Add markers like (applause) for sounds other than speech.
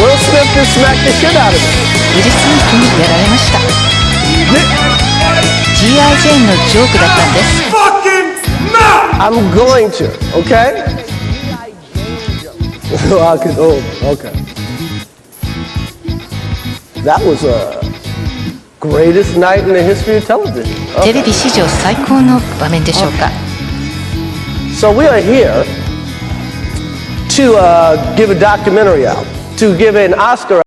Will Smith just smacked the shit out of me. ウィル・スミスにやられました G.I. ジェーンのジョークだったんです I'm going to, okay? (laughs) I could, oh, okay. That was a greatest night in the history of television. テ Okay. レビ史上最高の場面でしょうか So we are here to uh, give a documentary out, to give an Oscar